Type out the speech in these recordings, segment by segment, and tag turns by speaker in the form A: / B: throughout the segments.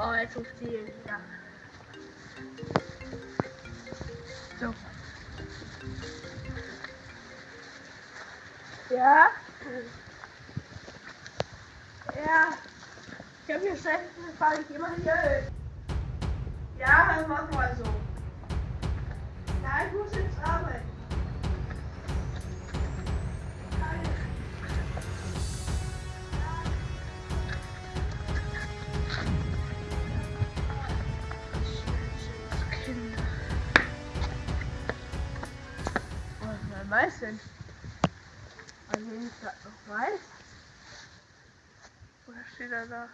A: Oh, jetzt is hier wieder. So. Ja? Ja. Ich habe hier schlecht. Ich immer hier. Ja, het mach wel so. Ich muss jetzt arbeiten. Man weiß denn? Also ich das noch weiß. Oder steht er da?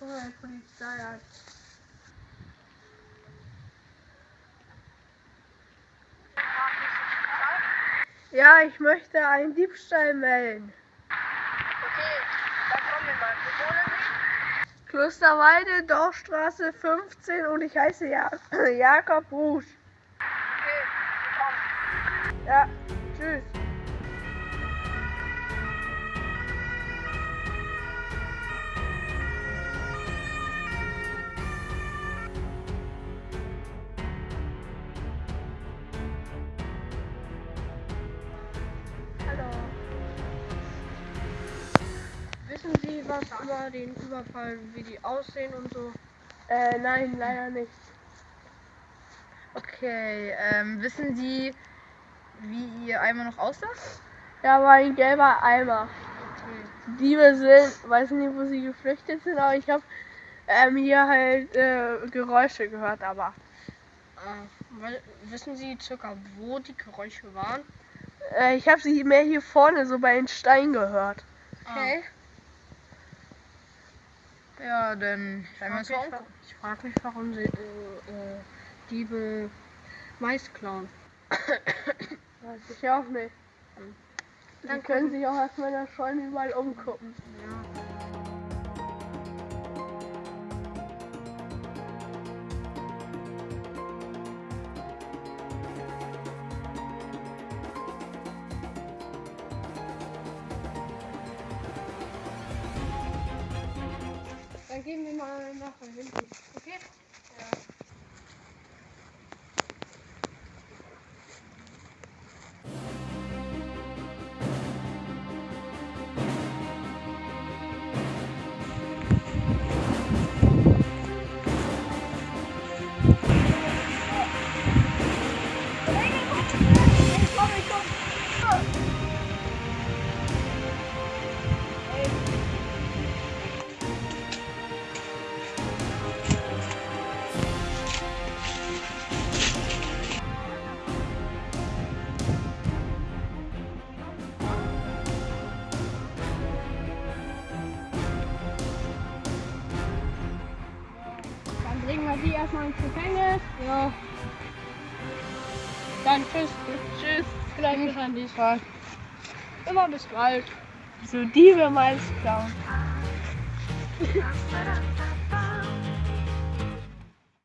A: Oh, Polizei hat. Ja, ich möchte einen Diebstahl melden.
B: Okay, dann kommen wir mal. Wo wohnen Sie?
A: Klosterwalde, Dorfstraße 15 und ich heiße ja Jakob Busch.
B: Okay, wir kommen.
A: Ja, tschüss.
C: Was über den Überfall, wie die aussehen und so?
A: Äh, nein, leider nicht.
C: Okay, ähm, wissen Sie, wie Ihr Eimer noch aussah?
A: Ja, war ein gelber Eimer.
C: Okay.
A: Diebe sind, weiß nicht, wo sie geflüchtet sind, aber ich habe ähm, hier halt äh, Geräusche gehört, aber
C: Äh, wissen Sie circa, wo die Geräusche waren?
A: äh, ich habe sie mehr hier vorne, so bei den Steinen gehört.
C: Okay. Ja, dann werden wir uns
A: frag
C: mal
A: mich.
C: Ich frage mich, warum sie äh, äh, Diebe Mais klauen.
A: Weiß ich auch nicht. Die
C: Dann
A: können sich auch erstmal in der Scheune überall umgucken.
C: Ja.
A: Mal nach hinten. Okay? Wir die erstmal ins Gefängnis. Ja. Dann tschüss. Tschüss. Vielleicht an die Fall. Immer bis bald. So Diebe meins klauen.